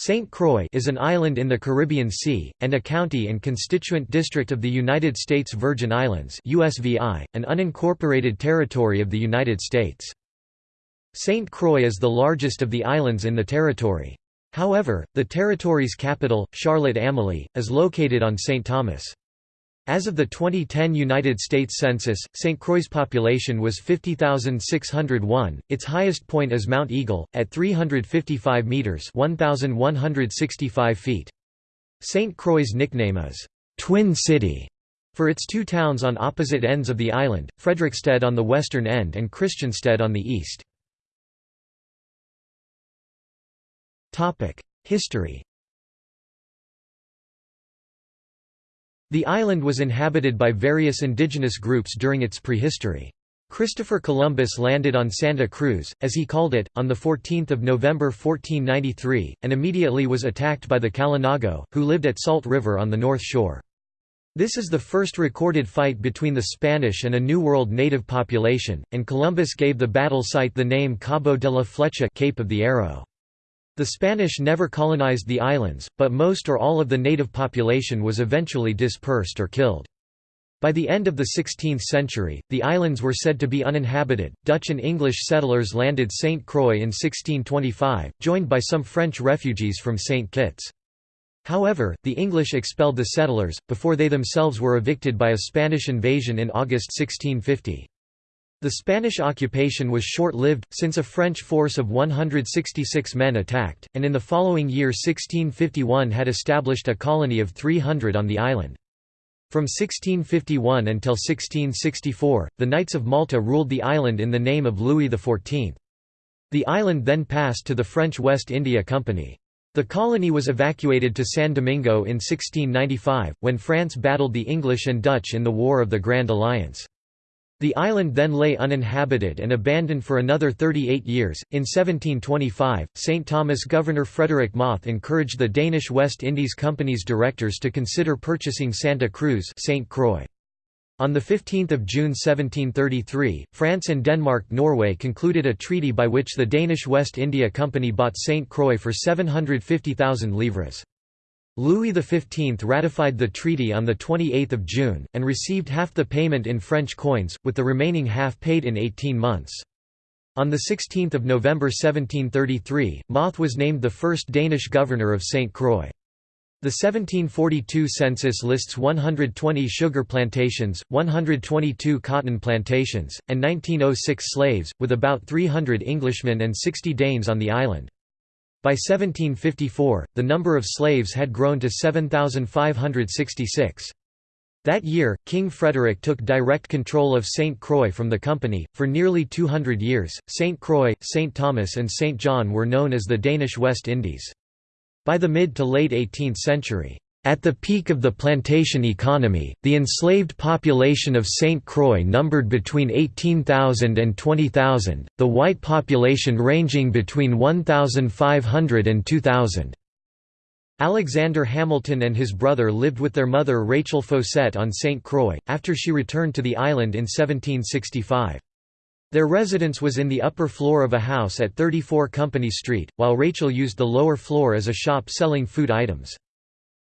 St. Croix is an island in the Caribbean Sea, and a county and constituent district of the United States Virgin Islands USVI, an unincorporated territory of the United States. St. Croix is the largest of the islands in the territory. However, the territory's capital, Charlotte-Amalie, is located on St. Thomas. As of the 2010 United States Census, St. Croix's population was 50,601. Its highest point is Mount Eagle, at 355 metres 1,165 feet. St. Croix's nickname is, "'Twin City' for its two towns on opposite ends of the island, Frederiksted on the western end and Christiansted on the east. History The island was inhabited by various indigenous groups during its prehistory. Christopher Columbus landed on Santa Cruz, as he called it, on 14 November 1493, and immediately was attacked by the Kalinago, who lived at Salt River on the north shore. This is the first recorded fight between the Spanish and a New World native population, and Columbus gave the battle site the name Cabo de la Flecha Cape of the Arrow. The Spanish never colonized the islands, but most or all of the native population was eventually dispersed or killed. By the end of the 16th century, the islands were said to be uninhabited. Dutch and English settlers landed St. Croix in 1625, joined by some French refugees from St. Kitts. However, the English expelled the settlers, before they themselves were evicted by a Spanish invasion in August 1650. The Spanish occupation was short-lived, since a French force of 166 men attacked, and in the following year 1651 had established a colony of 300 on the island. From 1651 until 1664, the Knights of Malta ruled the island in the name of Louis XIV. The island then passed to the French West India Company. The colony was evacuated to San Domingo in 1695, when France battled the English and Dutch in the War of the Grand Alliance. The island then lay uninhabited and abandoned for another 38 years. In 1725, St. Thomas Governor Frederick Moth encouraged the Danish West Indies Company's directors to consider purchasing Santa Cruz St. Croix. On 15 June 1733, France and Denmark-Norway concluded a treaty by which the Danish West India Company bought St. Croix for 750,000 livres. Louis XV ratified the treaty on 28 June, and received half the payment in French coins, with the remaining half paid in 18 months. On 16 November 1733, Moth was named the first Danish governor of St. Croix. The 1742 census lists 120 sugar plantations, 122 cotton plantations, and 1906 slaves, with about 300 Englishmen and 60 Danes on the island. By 1754, the number of slaves had grown to 7,566. That year, King Frederick took direct control of St. Croix from the company. For nearly 200 years, St. Croix, St. Thomas, and St. John were known as the Danish West Indies. By the mid to late 18th century, at the peak of the plantation economy, the enslaved population of St. Croix numbered between 18,000 and 20,000, the white population ranging between 1,500 and 2,000. Alexander Hamilton and his brother lived with their mother Rachel Faucette on St. Croix, after she returned to the island in 1765. Their residence was in the upper floor of a house at 34 Company Street, while Rachel used the lower floor as a shop selling food items.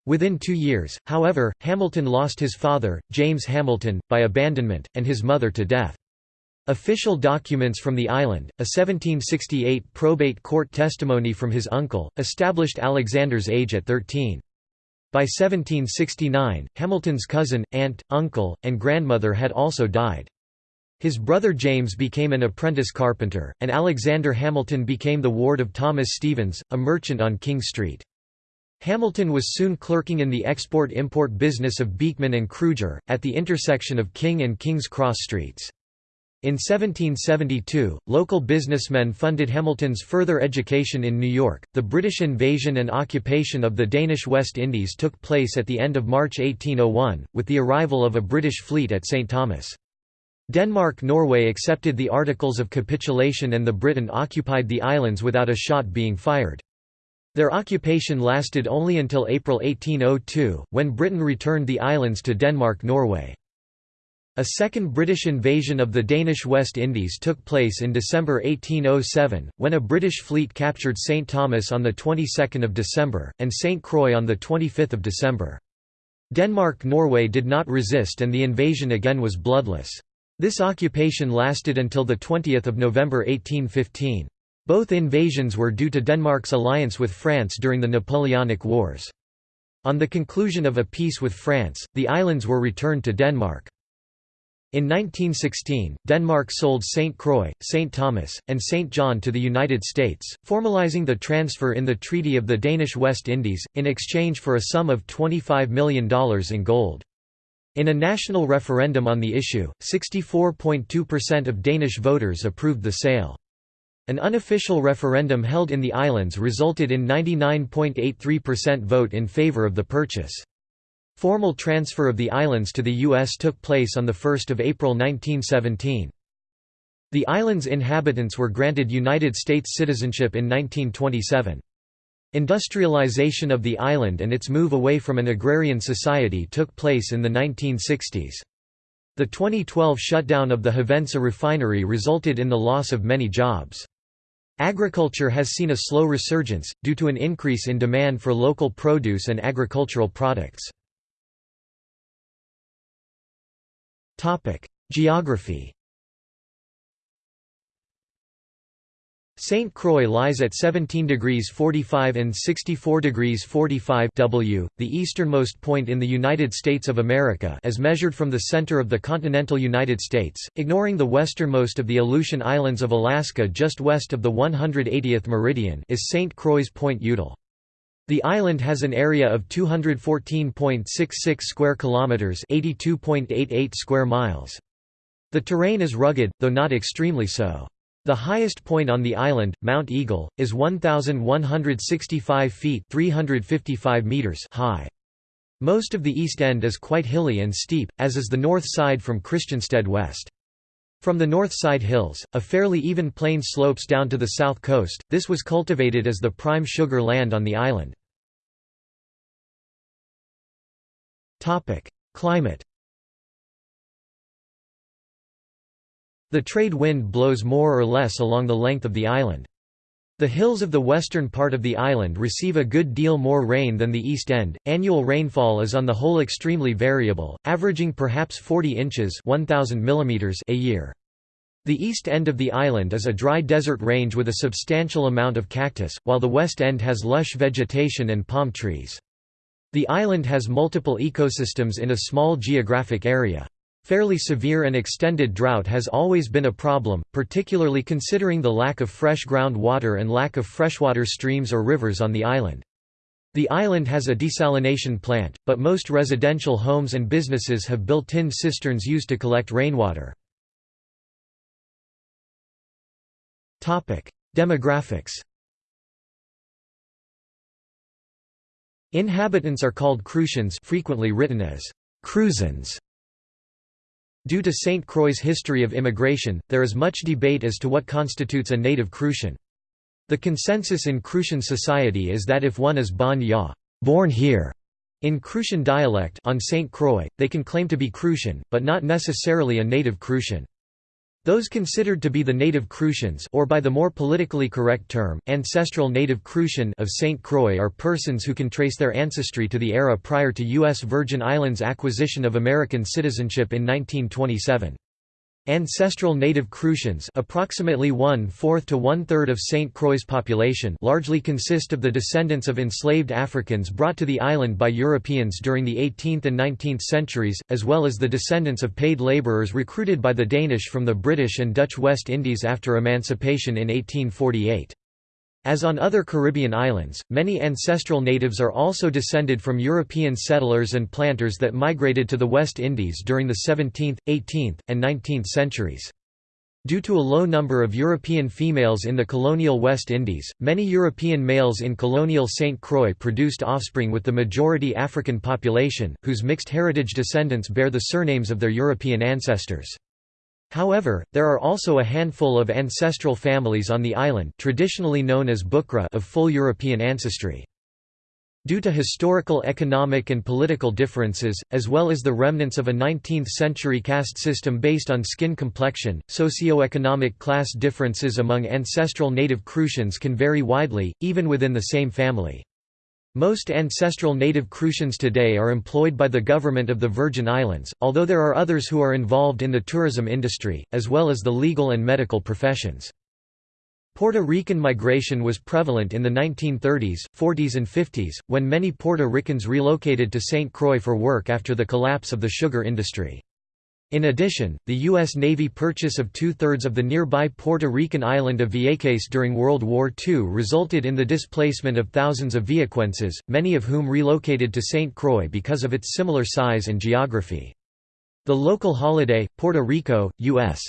Within two years, however, Hamilton lost his father, James Hamilton, by abandonment, and his mother to death. Official documents from the island, a 1768 probate court testimony from his uncle, established Alexander's age at 13. By 1769, Hamilton's cousin, aunt, uncle, and grandmother had also died. His brother James became an apprentice carpenter, and Alexander Hamilton became the ward of Thomas Stevens, a merchant on King Street. Hamilton was soon clerking in the export-import business of Beekman and Cruger, at the intersection of King and King's Cross streets. In 1772, local businessmen funded Hamilton's further education in New York. The British invasion and occupation of the Danish West Indies took place at the end of March 1801, with the arrival of a British fleet at St. Thomas. Denmark-Norway accepted the Articles of Capitulation and the Britain occupied the islands without a shot being fired. Their occupation lasted only until April 1802, when Britain returned the islands to Denmark-Norway. A second British invasion of the Danish West Indies took place in December 1807, when a British fleet captured St Thomas on the 22nd of December, and St Croix on the 25th of December. Denmark-Norway did not resist and the invasion again was bloodless. This occupation lasted until 20 November 1815. Both invasions were due to Denmark's alliance with France during the Napoleonic Wars. On the conclusion of a peace with France, the islands were returned to Denmark. In 1916, Denmark sold St. Croix, St. Thomas, and St. John to the United States, formalizing the transfer in the Treaty of the Danish West Indies, in exchange for a sum of $25 million in gold. In a national referendum on the issue, 64.2% of Danish voters approved the sale. An unofficial referendum held in the islands resulted in 99.83% vote in favor of the purchase. Formal transfer of the islands to the U.S. took place on 1 April 1917. The island's inhabitants were granted United States citizenship in 1927. Industrialization of the island and its move away from an agrarian society took place in the 1960s. The 2012 shutdown of the Hovensa refinery resulted in the loss of many jobs. Agriculture has seen a slow resurgence, due to an increase in demand for local produce and agricultural products. Geography St. Croix lies at 17 degrees 45 and 64 degrees 45 W, the easternmost point in the United States of America as measured from the center of the continental United States, ignoring the westernmost of the Aleutian Islands of Alaska just west of the 180th meridian is St. Croix Point Udall. The island has an area of 214.66 square kilometers, 82.88 square miles. The terrain is rugged, though not extremely so. The highest point on the island, Mount Eagle, is 1,165 feet 355 meters high. Most of the east end is quite hilly and steep, as is the north side from Christiansted west. From the north side hills, a fairly even plain slopes down to the south coast, this was cultivated as the prime sugar land on the island. Climate The trade wind blows more or less along the length of the island. The hills of the western part of the island receive a good deal more rain than the east end. Annual rainfall is on the whole extremely variable, averaging perhaps 40 inches (1000 mm) a year. The east end of the island is a dry desert range with a substantial amount of cactus, while the west end has lush vegetation and palm trees. The island has multiple ecosystems in a small geographic area. Fairly severe and extended drought has always been a problem, particularly considering the lack of fresh groundwater and lack of freshwater streams or rivers on the island. The island has a desalination plant, but most residential homes and businesses have built-in cisterns used to collect rainwater. Demographics Inhabitants are called Crucians frequently written as Cruzans. Due to St. Croix's history of immigration, there is much debate as to what constitutes a native Crucian. The consensus in Crucian society is that if one is bon ya born here", in Crucian dialect on St. Croix, they can claim to be Crucian, but not necessarily a native Crucian. Those considered to be the native Crucians or by the more politically correct term, ancestral native Crucian of St. Croix are persons who can trace their ancestry to the era prior to U.S. Virgin Islands acquisition of American citizenship in 1927. Ancestral native Crucians approximately one-fourth to one-third of St. Croix's population largely consist of the descendants of enslaved Africans brought to the island by Europeans during the 18th and 19th centuries, as well as the descendants of paid labourers recruited by the Danish from the British and Dutch West Indies after emancipation in 1848. As on other Caribbean islands, many ancestral natives are also descended from European settlers and planters that migrated to the West Indies during the 17th, 18th, and 19th centuries. Due to a low number of European females in the colonial West Indies, many European males in colonial St. Croix produced offspring with the majority African population, whose mixed heritage descendants bear the surnames of their European ancestors. However, there are also a handful of ancestral families on the island traditionally known as Bukra of full European ancestry. Due to historical economic and political differences, as well as the remnants of a 19th-century caste system based on skin complexion, socio-economic class differences among ancestral native Crucians can vary widely, even within the same family. Most ancestral native Crucians today are employed by the government of the Virgin Islands, although there are others who are involved in the tourism industry, as well as the legal and medical professions. Puerto Rican migration was prevalent in the 1930s, 40s and 50s, when many Puerto Ricans relocated to St. Croix for work after the collapse of the sugar industry. In addition, the U.S. Navy purchase of two-thirds of the nearby Puerto Rican island of Vieques during World War II resulted in the displacement of thousands of Viequenses, many of whom relocated to St. Croix because of its similar size and geography. The local holiday, Puerto Rico, U.S.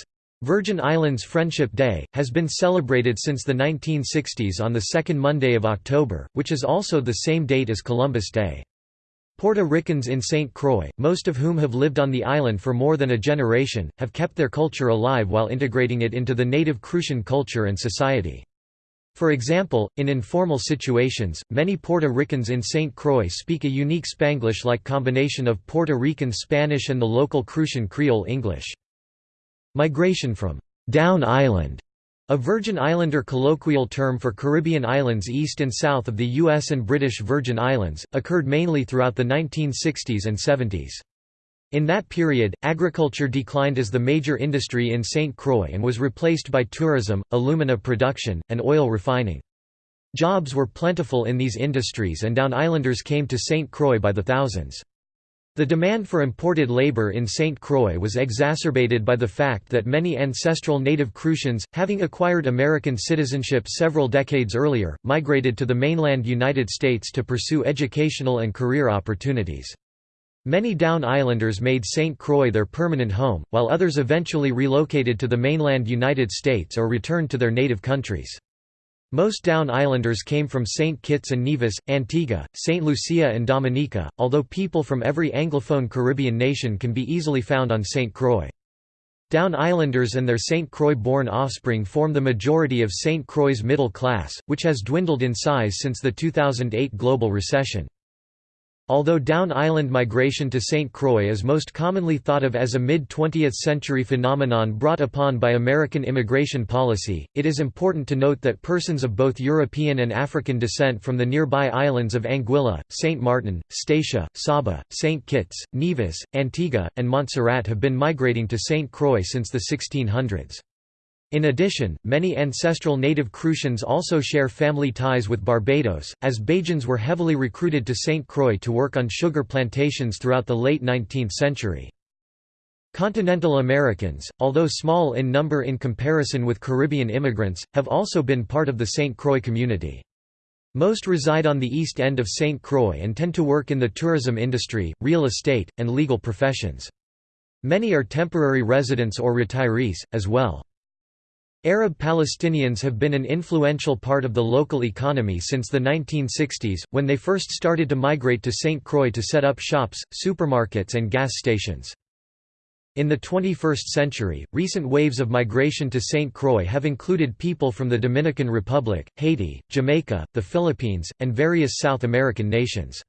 Virgin Islands Friendship Day, has been celebrated since the 1960s on the second Monday of October, which is also the same date as Columbus Day. Puerto Ricans in St. Croix, most of whom have lived on the island for more than a generation, have kept their culture alive while integrating it into the native Crucian culture and society. For example, in informal situations, many Puerto Ricans in St. Croix speak a unique Spanglish-like combination of Puerto Rican Spanish and the local Crucian Creole English. Migration from «Down Island» A Virgin Islander colloquial term for Caribbean islands east and south of the U.S. and British Virgin Islands, occurred mainly throughout the 1960s and 70s. In that period, agriculture declined as the major industry in St. Croix and was replaced by tourism, alumina production, and oil refining. Jobs were plentiful in these industries and Down Islanders came to St. Croix by the thousands. The demand for imported labor in St. Croix was exacerbated by the fact that many ancestral native Crucians, having acquired American citizenship several decades earlier, migrated to the mainland United States to pursue educational and career opportunities. Many Down Islanders made St. Croix their permanent home, while others eventually relocated to the mainland United States or returned to their native countries. Most Down Islanders came from St. Kitts and Nevis, Antigua, St. Lucia and Dominica, although people from every Anglophone Caribbean nation can be easily found on St. Croix. Down Islanders and their St. Croix-born offspring form the majority of St. Croix's middle class, which has dwindled in size since the 2008 global recession. Although Down Island migration to St. Croix is most commonly thought of as a mid-20th century phenomenon brought upon by American immigration policy, it is important to note that persons of both European and African descent from the nearby islands of Anguilla, St. Martin, Statia, Saba, St. Kitts, Nevis, Antigua, and Montserrat have been migrating to St. Croix since the 1600s. In addition, many ancestral native Crucians also share family ties with Barbados, as Bajans were heavily recruited to St. Croix to work on sugar plantations throughout the late 19th century. Continental Americans, although small in number in comparison with Caribbean immigrants, have also been part of the St. Croix community. Most reside on the east end of St. Croix and tend to work in the tourism industry, real estate, and legal professions. Many are temporary residents or retirees, as well. Arab Palestinians have been an influential part of the local economy since the 1960s, when they first started to migrate to St. Croix to set up shops, supermarkets and gas stations. In the 21st century, recent waves of migration to St. Croix have included people from the Dominican Republic, Haiti, Jamaica, the Philippines, and various South American nations.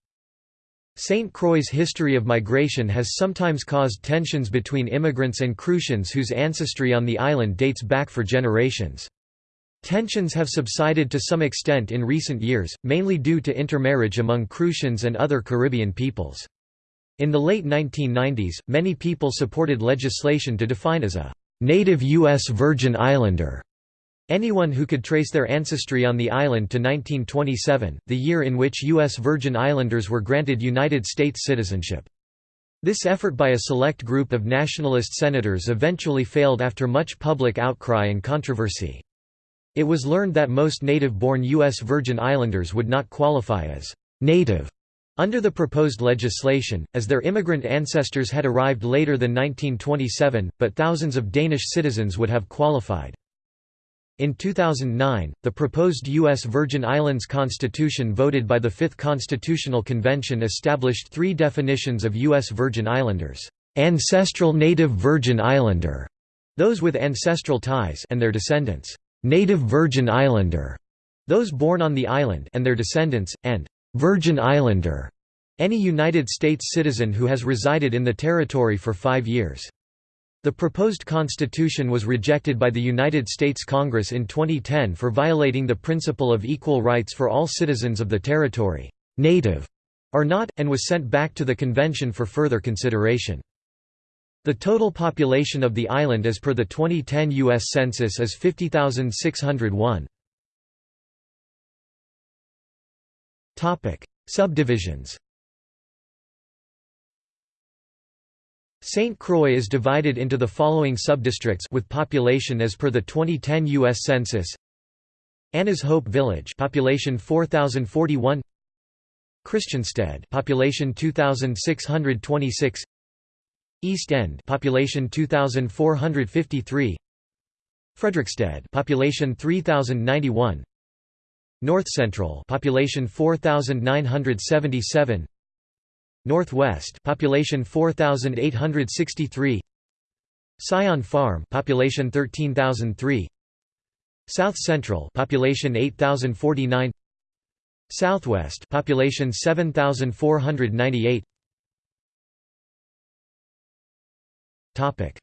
St. Croix's history of migration has sometimes caused tensions between immigrants and Crucians whose ancestry on the island dates back for generations. Tensions have subsided to some extent in recent years, mainly due to intermarriage among Crucians and other Caribbean peoples. In the late 1990s, many people supported legislation to define as a native U.S. Virgin Islander Anyone who could trace their ancestry on the island to 1927, the year in which U.S. Virgin Islanders were granted United States citizenship. This effort by a select group of nationalist senators eventually failed after much public outcry and controversy. It was learned that most native-born U.S. Virgin Islanders would not qualify as «native» under the proposed legislation, as their immigrant ancestors had arrived later than 1927, but thousands of Danish citizens would have qualified. In 2009, the proposed U.S. Virgin Islands Constitution voted by the Fifth Constitutional Convention established three definitions of U.S. Virgin Islanders. Ancestral Native Virgin Islander, those with ancestral ties and their descendants. Native Virgin Islander, those born on the island and their descendants, and Virgin Islander any United States citizen who has resided in the territory for five years. The proposed constitution was rejected by the United States Congress in 2010 for violating the principle of equal rights for all citizens of the territory, native or not, and was sent back to the convention for further consideration. The total population of the island as per the 2010 U.S. Census is 50,601. Subdivisions St. Croix is divided into the following subdistricts with population as per the 2010 US Census. Anna's Hope Village, population 4041. Christiansted, population 2626. East End, population 2453. Frederiksted, population 3091. North Central, population 4977. Northwest population 4863 Sion Farm population 13003 South Central population 8049 Southwest population 7498 Topic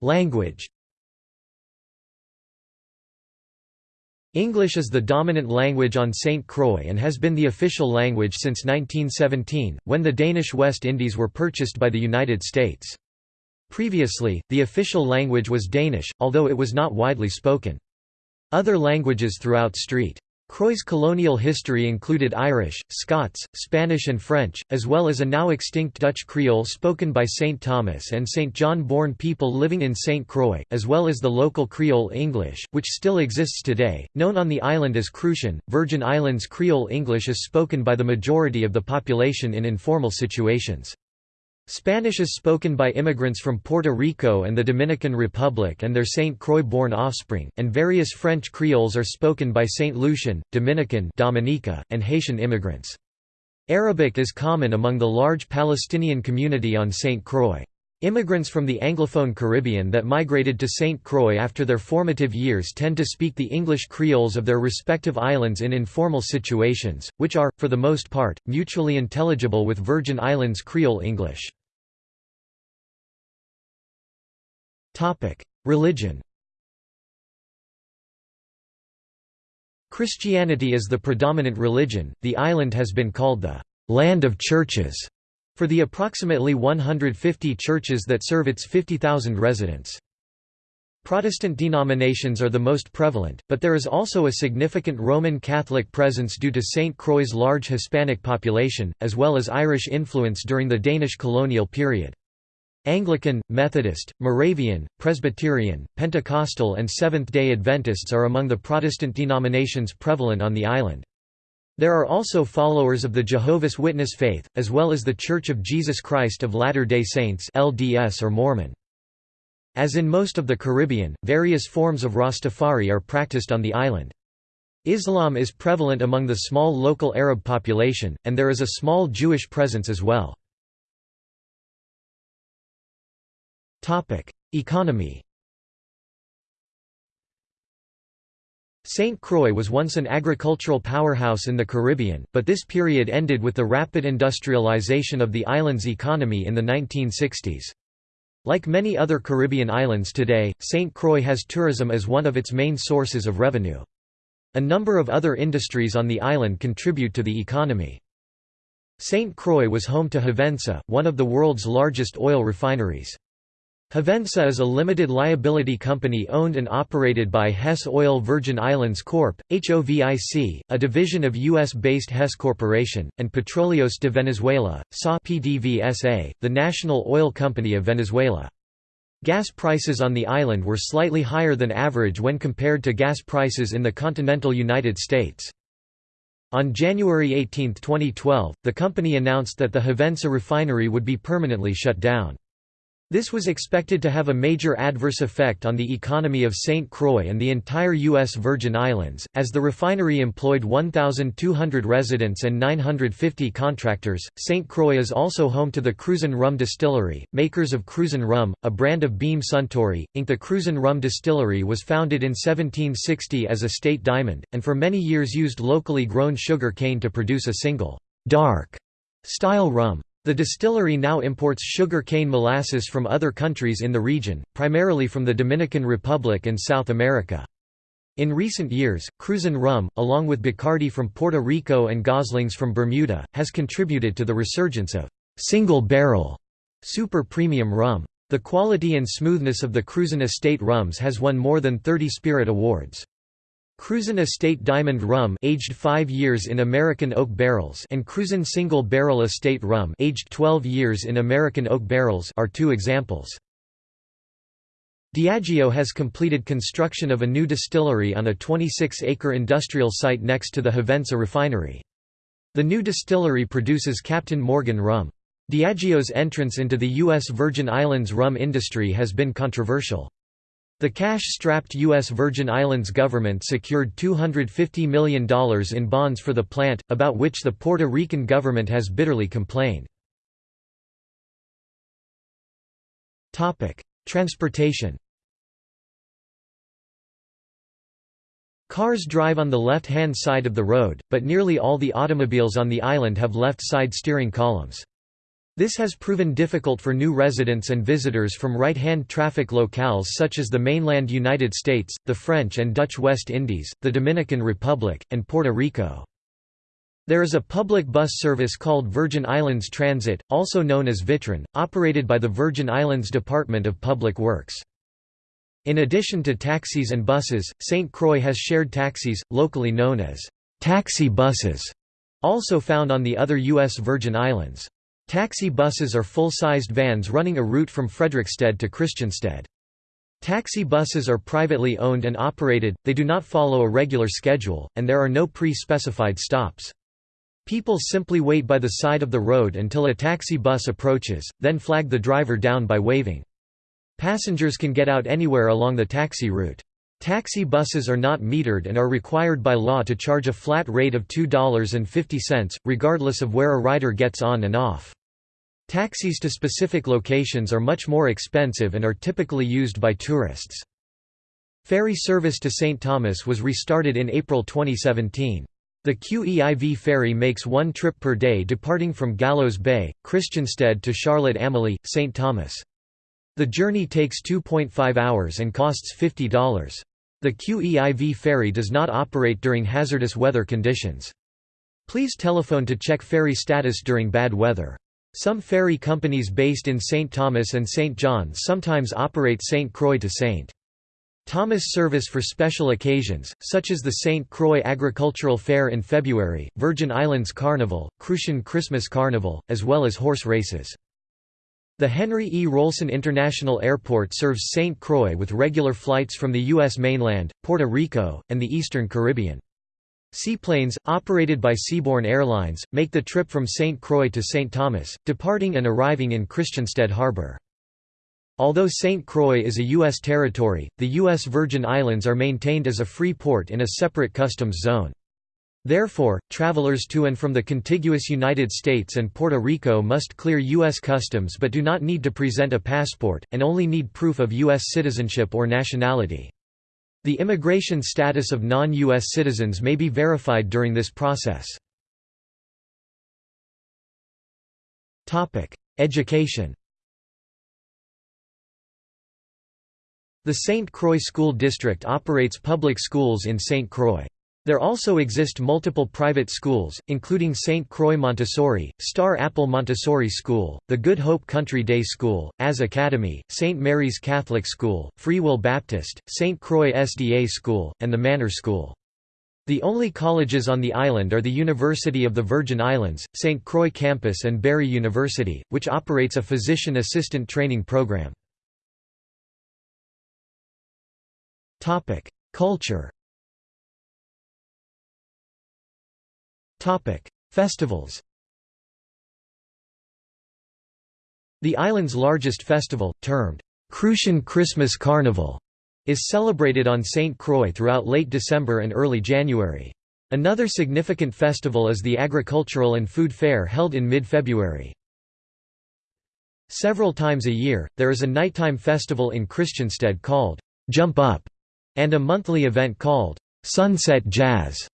Language English is the dominant language on St. Croix and has been the official language since 1917, when the Danish West Indies were purchased by the United States. Previously, the official language was Danish, although it was not widely spoken. Other languages throughout St. Croix's colonial history included Irish, Scots, Spanish and French, as well as a now extinct Dutch Creole spoken by St. Thomas and St. John-born people living in St. Croix, as well as the local Creole English, which still exists today, known on the island as Crucian. Virgin Islands Creole English is spoken by the majority of the population in informal situations. Spanish is spoken by immigrants from Puerto Rico and the Dominican Republic and their St. Croix-born offspring, and various French Creoles are spoken by St. Lucian, Dominican Dominica, and Haitian immigrants. Arabic is common among the large Palestinian community on St. Croix. Immigrants from the Anglophone Caribbean that migrated to St. Croix after their formative years tend to speak the English Creoles of their respective islands in informal situations, which are, for the most part, mutually intelligible with Virgin Islands Creole English. Religion Christianity is the predominant religion. The island has been called the land of churches for the approximately 150 churches that serve its 50,000 residents. Protestant denominations are the most prevalent, but there is also a significant Roman Catholic presence due to St. Croix's large Hispanic population, as well as Irish influence during the Danish colonial period. Anglican, Methodist, Moravian, Presbyterian, Pentecostal and Seventh-day Adventists are among the Protestant denominations prevalent on the island. There are also followers of the Jehovah's Witness faith, as well as the Church of Jesus Christ of Latter-day Saints LDS or Mormon. As in most of the Caribbean, various forms of Rastafari are practiced on the island. Islam is prevalent among the small local Arab population, and there is a small Jewish presence as well. Economy St. Croix was once an agricultural powerhouse in the Caribbean, but this period ended with the rapid industrialization of the island's economy in the 1960s. Like many other Caribbean islands today, St. Croix has tourism as one of its main sources of revenue. A number of other industries on the island contribute to the economy. St. Croix was home to Hovensa, one of the world's largest oil refineries. Hovensa is a limited liability company owned and operated by Hess Oil Virgin Islands Corp., HOVIC, a division of U.S.-based Hess Corporation, and Petróleos de Venezuela, SA PDVSA, the national oil company of Venezuela. Gas prices on the island were slightly higher than average when compared to gas prices in the continental United States. On January 18, 2012, the company announced that the Hovensa refinery would be permanently shut down. This was expected to have a major adverse effect on the economy of St. Croix and the entire U.S. Virgin Islands, as the refinery employed 1,200 residents and 950 contractors. St. Croix is also home to the Cruzan Rum Distillery, makers of Cruzan Rum, a brand of Beam Suntory, Inc. The Cruzan Rum Distillery was founded in 1760 as Estate Diamond, and for many years used locally grown sugar cane to produce a single, dark style rum. The distillery now imports sugar cane molasses from other countries in the region, primarily from the Dominican Republic and South America. In recent years, Cruzan rum, along with Bacardi from Puerto Rico and Goslings from Bermuda, has contributed to the resurgence of single-barrel super premium rum. The quality and smoothness of the Cruzan estate rums has won more than 30 spirit awards. Cruzan Estate Diamond Rum aged 5 years in American oak barrels and Cruzan Single Barrel Estate Rum aged 12 years in American oak barrels are two examples. Diageo has completed construction of a new distillery on a 26-acre industrial site next to the Hovensa refinery. The new distillery produces Captain Morgan rum. Diageo's entrance into the U.S. Virgin Islands rum industry has been controversial. The cash-strapped U.S. Virgin Islands government secured $250 million in bonds for the plant, about which the Puerto Rican government has bitterly complained. Transportation Cars drive on the left-hand side of the road, but nearly all the automobiles on the island have left-side steering columns. This has proven difficult for new residents and visitors from right-hand traffic locales such as the mainland United States, the French and Dutch West Indies, the Dominican Republic, and Puerto Rico. There is a public bus service called Virgin Islands Transit, also known as Vitran, operated by the Virgin Islands Department of Public Works. In addition to taxis and buses, St. Croix has shared taxis, locally known as taxi buses, also found on the other U.S. Virgin Islands. Taxi buses are full-sized vans running a route from Frederiksted to Christiansted. Taxi buses are privately owned and operated, they do not follow a regular schedule, and there are no pre-specified stops. People simply wait by the side of the road until a taxi bus approaches, then flag the driver down by waving. Passengers can get out anywhere along the taxi route. Taxi buses are not metered and are required by law to charge a flat rate of $2.50, regardless of where a rider gets on and off. Taxis to specific locations are much more expensive and are typically used by tourists. Ferry service to St. Thomas was restarted in April 2017. The QEIV ferry makes one trip per day departing from Gallows Bay, Christiansted to Charlotte Amalie, St. Thomas. The journey takes 2.5 hours and costs $50. The QEIV ferry does not operate during hazardous weather conditions. Please telephone to check ferry status during bad weather. Some ferry companies based in St. Thomas and St. John sometimes operate St. Croix to St. Thomas service for special occasions, such as the St. Croix Agricultural Fair in February, Virgin Islands Carnival, Crucian Christmas Carnival, as well as horse races. The Henry E. Rohlsen International Airport serves St. Croix with regular flights from the U.S. mainland, Puerto Rico, and the Eastern Caribbean. Seaplanes, operated by Seaborne Airlines, make the trip from St. Croix to St. Thomas, departing and arriving in Christiansted Harbor. Although St. Croix is a U.S. territory, the U.S. Virgin Islands are maintained as a free port in a separate customs zone. Therefore, travelers to and from the contiguous United States and Puerto Rico must clear U.S. customs but do not need to present a passport, and only need proof of U.S. citizenship or nationality. The immigration status of non-U.S. citizens may be verified during this process. Education The St. Croix School District operates public schools in St. Croix. There also exist multiple private schools, including St. Croix Montessori, Star Apple Montessori School, the Good Hope Country Day School, AS Academy, St. Mary's Catholic School, Free Will Baptist, St. Croix SDA School, and the Manor School. The only colleges on the island are the University of the Virgin Islands, St. Croix Campus and Barry University, which operates a physician assistant training program. Culture Festivals The island's largest festival, termed Crucian Christmas Carnival, is celebrated on St. Croix throughout late December and early January. Another significant festival is the Agricultural and Food Fair held in mid-February. Several times a year, there is a nighttime festival in Christiansted called Jump Up, and a monthly event called Sunset Jazz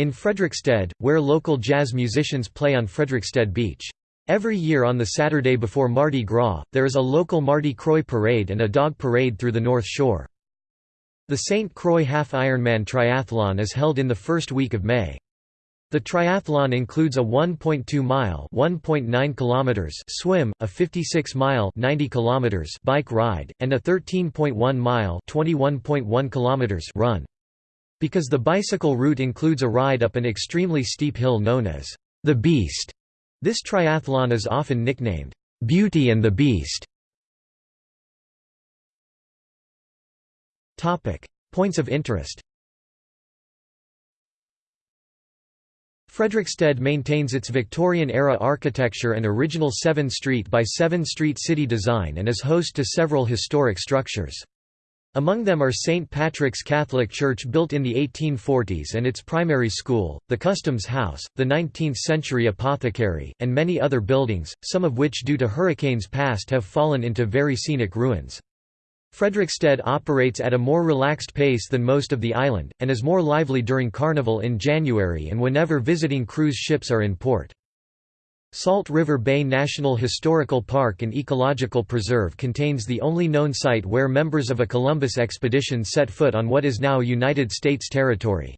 in Frederiksted, where local jazz musicians play on Frederiksted Beach. Every year on the Saturday before Mardi Gras, there is a local Mardi Croix parade and a dog parade through the North Shore. The St. Croix Half Ironman Triathlon is held in the first week of May. The triathlon includes a 1.2-mile (1.9 kilometers) swim, a 56-mile (90 kilometers) bike ride, and a 13.1-mile (21.1 kilometers) run. Because the bicycle route includes a ride up an extremely steep hill known as the Beast, this triathlon is often nicknamed Beauty and the Beast. Topic: Points of interest. Frederiksted maintains its Victorian-era architecture and original 7 Street by 7 Street city design and is host to several historic structures. Among them are St. Patrick's Catholic Church built in the 1840s and its primary school, the Customs House, the 19th-century apothecary, and many other buildings, some of which due to hurricanes past have fallen into very scenic ruins. Frederiksted operates at a more relaxed pace than most of the island, and is more lively during Carnival in January and whenever visiting cruise ships are in port. Salt River Bay National Historical Park and Ecological Preserve contains the only known site where members of a Columbus expedition set foot on what is now United States territory.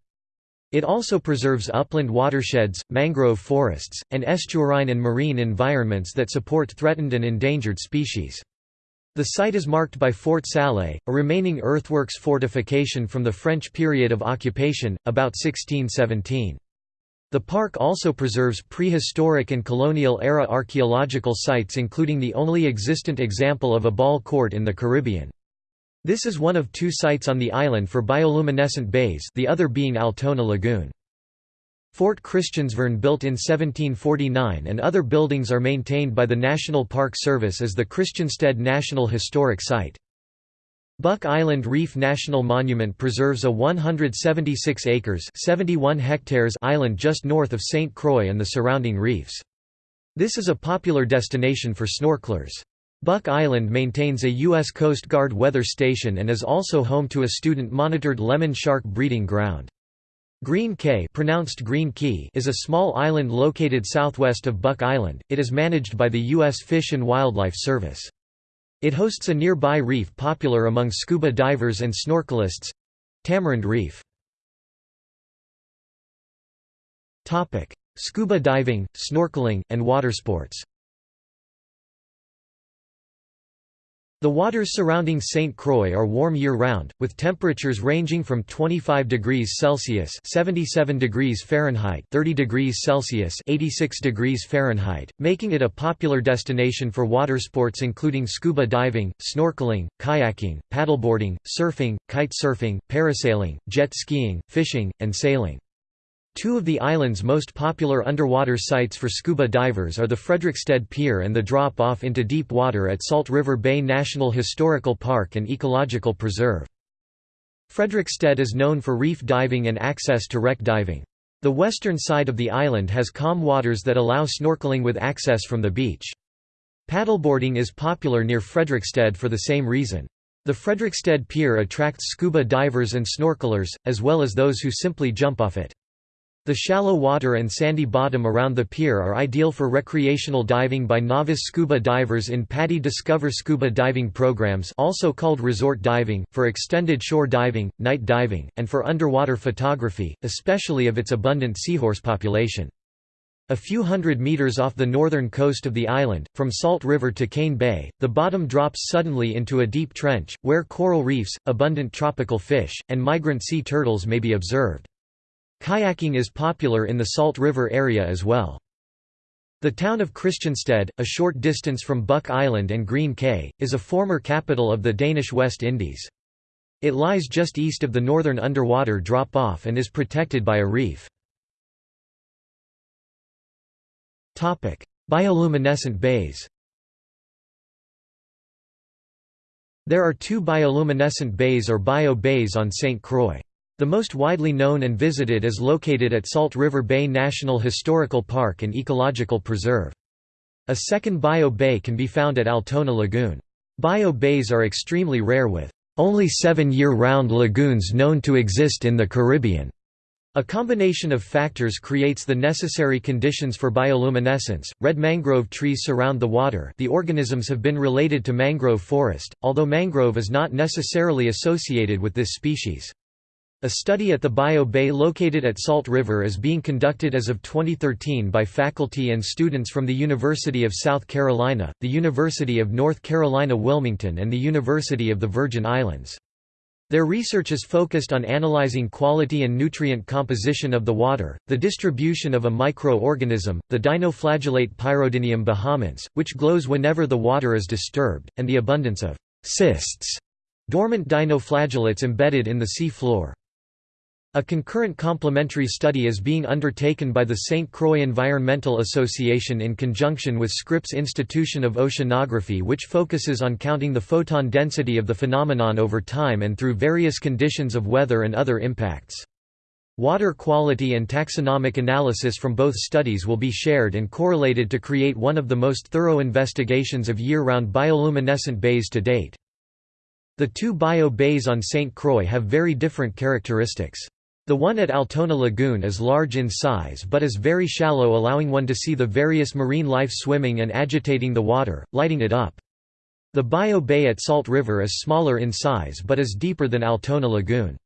It also preserves upland watersheds, mangrove forests, and estuarine and marine environments that support threatened and endangered species. The site is marked by Fort Salé, a remaining earthworks fortification from the French period of occupation, about 1617. The park also preserves prehistoric and colonial-era archaeological sites including the only existent example of a ball court in the Caribbean. This is one of two sites on the island for bioluminescent bays the other being Altona Lagoon. Fort Christiansvern built in 1749 and other buildings are maintained by the National Park Service as the Christiansted National Historic Site. Buck Island Reef National Monument preserves a 176 acres 71 hectares island just north of St. Croix and the surrounding reefs. This is a popular destination for snorkelers. Buck Island maintains a U.S. Coast Guard weather station and is also home to a student-monitored lemon shark breeding ground. Green Cay pronounced Green Key is a small island located southwest of Buck Island, it is managed by the U.S. Fish and Wildlife Service. It hosts a nearby reef popular among scuba divers and snorkelists—Tamarind Reef. Scuba diving, snorkeling, and watersports The waters surrounding St. Croix are warm year-round, with temperatures ranging from 25 degrees Celsius (77 degrees Fahrenheit, 30 degrees Celsius, 86 degrees Fahrenheit), making it a popular destination for water sports including scuba diving, snorkeling, kayaking, paddleboarding, surfing, kite surfing, parasailing, jet skiing, fishing, and sailing. Two of the island's most popular underwater sites for scuba divers are the Frederiksted Pier and the drop-off into deep water at Salt River Bay National Historical Park and Ecological Preserve. Frederiksted is known for reef diving and access to wreck diving. The western side of the island has calm waters that allow snorkeling with access from the beach. Paddleboarding is popular near Frederiksted for the same reason. The Frederiksted Pier attracts scuba divers and snorkelers, as well as those who simply jump off it. The shallow water and sandy bottom around the pier are ideal for recreational diving by novice scuba divers in PADI Discover scuba diving programs also called resort diving, for extended shore diving, night diving, and for underwater photography, especially of its abundant seahorse population. A few hundred meters off the northern coast of the island, from Salt River to Cane Bay, the bottom drops suddenly into a deep trench, where coral reefs, abundant tropical fish, and migrant sea turtles may be observed. Kayaking is popular in the Salt River area as well. The town of Christiansted, a short distance from Buck Island and Green Cay, is a former capital of the Danish West Indies. It lies just east of the northern underwater drop-off and is protected by a reef. Bioluminescent bays There are two bioluminescent bays or bio-bays on St. Croix. The most widely known and visited is located at Salt River Bay National Historical Park and Ecological Preserve. A second bio-bay can be found at Altona Lagoon. Bio-bays are extremely rare with only seven year-round lagoons known to exist in the Caribbean. A combination of factors creates the necessary conditions for bioluminescence. Red mangrove trees surround the water. The organisms have been related to mangrove forest, although mangrove is not necessarily associated with this species. A study at the Bio Bay located at Salt River is being conducted as of 2013 by faculty and students from the University of South Carolina, the University of North Carolina Wilmington and the University of the Virgin Islands. Their research is focused on analyzing quality and nutrient composition of the water, the distribution of a microorganism, the dinoflagellate Pyrodinium bahamense, which glows whenever the water is disturbed, and the abundance of cysts, dormant dinoflagellates embedded in the sea floor. A concurrent complementary study is being undertaken by the St. Croix Environmental Association in conjunction with Scripps Institution of Oceanography which focuses on counting the photon density of the phenomenon over time and through various conditions of weather and other impacts. Water quality and taxonomic analysis from both studies will be shared and correlated to create one of the most thorough investigations of year-round bioluminescent bays to date. The two bio bays on St. Croix have very different characteristics. The one at Altona Lagoon is large in size but is very shallow allowing one to see the various marine life swimming and agitating the water, lighting it up. The Bio Bay at Salt River is smaller in size but is deeper than Altona Lagoon.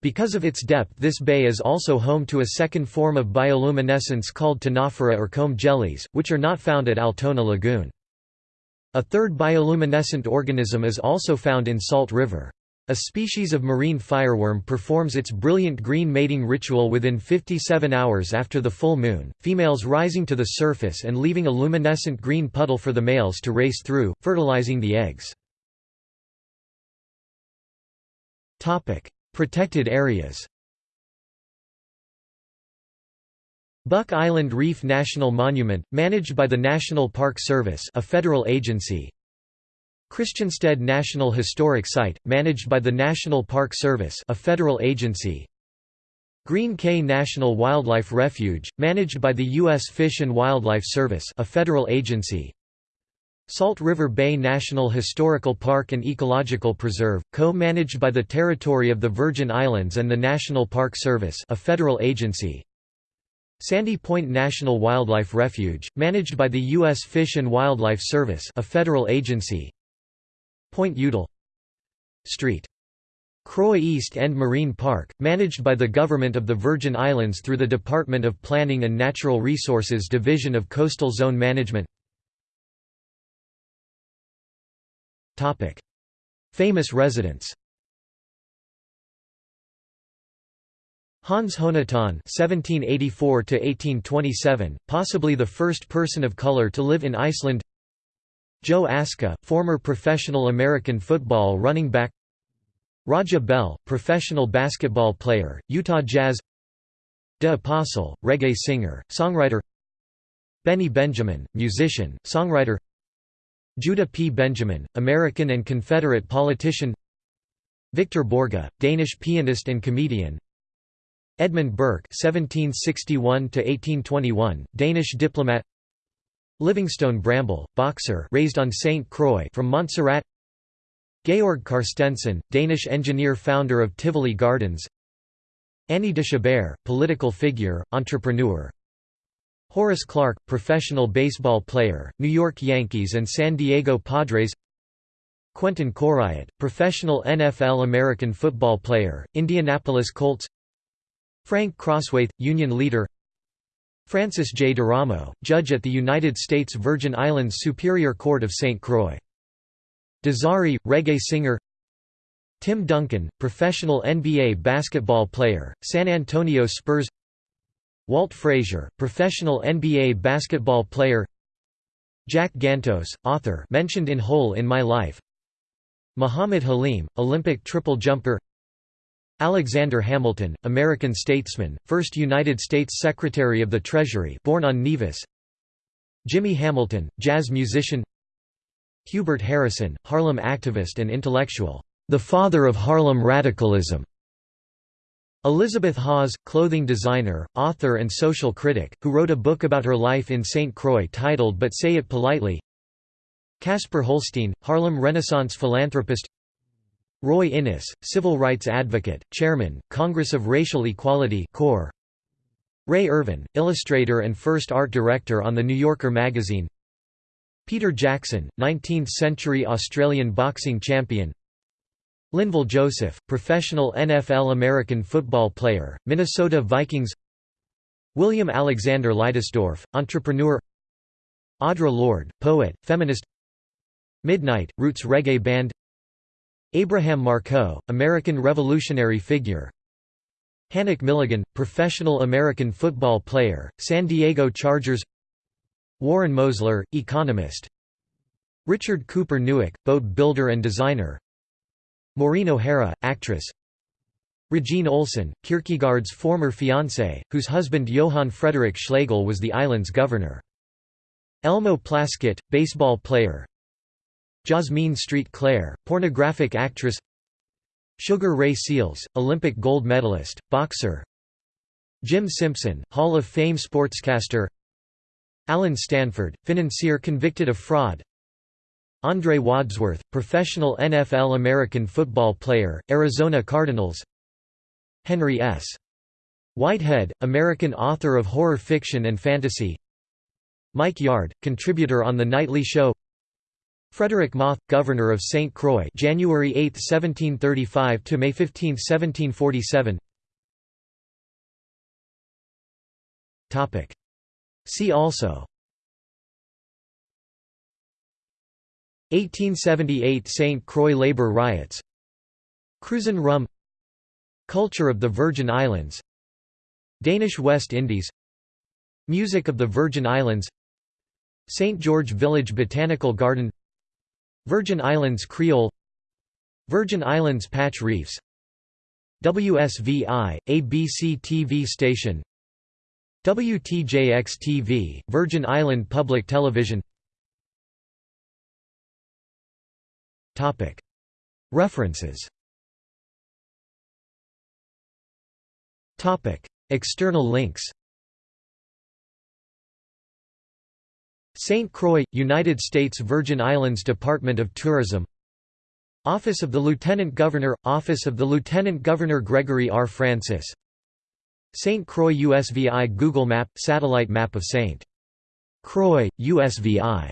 Because of its depth this bay is also home to a second form of bioluminescence called ctenophora or comb jellies, which are not found at Altona Lagoon. A third bioluminescent organism is also found in Salt River. A species of marine fireworm performs its brilliant green mating ritual within 57 hours after the full moon, females rising to the surface and leaving a luminescent green puddle for the males to race through, fertilizing the eggs. Protected areas Buck Island Reef National Monument, managed by the National Park Service a federal agency Christiansted National Historic Site, managed by the National Park Service a federal agency Green Cay National Wildlife Refuge, managed by the U.S. Fish and Wildlife Service a federal agency Salt River Bay National Historical Park and Ecological Preserve, co-managed by the Territory of the Virgin Islands and the National Park Service a federal agency Sandy Point National Wildlife Refuge, managed by the U.S. Fish and Wildlife Service a federal agency Point Udall Street. Croix East End Marine Park, managed by the Government of the Virgin Islands through the Department of Planning and Natural Resources Division of Coastal Zone Management Famous residents Hans Jonatan (1784–1827), possibly the first person of color to live in Iceland. Joe Aska, former professional American football running back. Raja Bell, professional basketball player, Utah Jazz. De Apostle, reggae singer, songwriter. Benny Benjamin, musician, songwriter. Judah P. Benjamin, American and Confederate politician. Victor Borge, Danish pianist and comedian. Edmund Bourke (1761–1821), Danish diplomat Livingstone Bramble, boxer raised on St. Croix from Montserrat. Georg Carstensen, Danish engineer founder of Tivoli Gardens. Annie de Chabert, political figure, entrepreneur. Horace Clarke, professional baseball player, New York Yankees and San Diego Padres. Quentin Courriott, professional NFL American football player, Indianapolis Colts. Frank Crosswaith, union leader Francis J. D'Eramo, judge at the United States Virgin Islands Superior Court of St. Croix. Dezarie, reggae singer Tim Duncan, professional NBA basketball player, San Antonio Spurs Walt Frazier, professional NBA basketball player Jack Gantos, author mentioned in Hole in My Life Muhammad Halim, Olympic triple jumper Alexander Hamilton, American statesman, first United States Secretary of the Treasury born on Nevis Jimmy Hamilton, jazz musician Hubert Harrison, Harlem activist and intellectual, the father of Harlem radicalism. Elizabeth Hawes, clothing designer, author and social critic, who wrote a book about her life in St. Croix titled But Say It Politely Casper Holstein, Harlem Renaissance philanthropist Roy Innis, civil rights advocate, chairman, Congress of Racial Equality Core. Rea Irvin, illustrator and first art director on The New Yorker magazine. Peter Jackson, 19th-century Australian boxing champion. Linval Joseph, professional NFL American football player, Minnesota Vikings. William Alexander Leidesdorff, entrepreneur. Audre Lorde, poet, feminist. Midnight, roots reggae band Abraham Markoe, American revolutionary figure. Hanik Milligan, professional American football player, San Diego Chargers. Warren Mosler, economist. Richard Cooper Newick, boat builder and designer. Maureen O'Hara, actress. Regine Olsen, Kierkegaard's former fiancée, whose husband Johann Frederick Schlegel was the island's governor. Elmo Plaskett, baseball player Jasmine Street Claire, pornographic actress. Sugar Ray Seales, Olympic gold medalist, boxer. Jim Simpson, Hall of Fame sportscaster. Allen Stanford, financier convicted of fraud. Andre Wadsworth, professional NFL American football player, Arizona Cardinals. Henry S. Whitehead, American author of horror fiction and fantasy. Mike Yard, contributor on The Nightly Show Frederick Moth, Governor of St. Croix January 8, 1735 to May 15, 1747 Topic. See also 1878 St. Croix labor riots Cruzan rum Culture of the Virgin Islands Danish West Indies Music of the Virgin Islands St. George Village Botanical Garden Virgin Islands Creole Virgin Islands Patch Reefs WSVI, ABC TV station WTJX-TV, Virgin Island Public Television. References. External links St. Croix, United States Virgin Islands Department of Tourism Office of the Lieutenant Governor – Office of the Lieutenant Governor Gregory R. Francis St. Croix USVI Google Map – Satellite map of St. Croix, USVI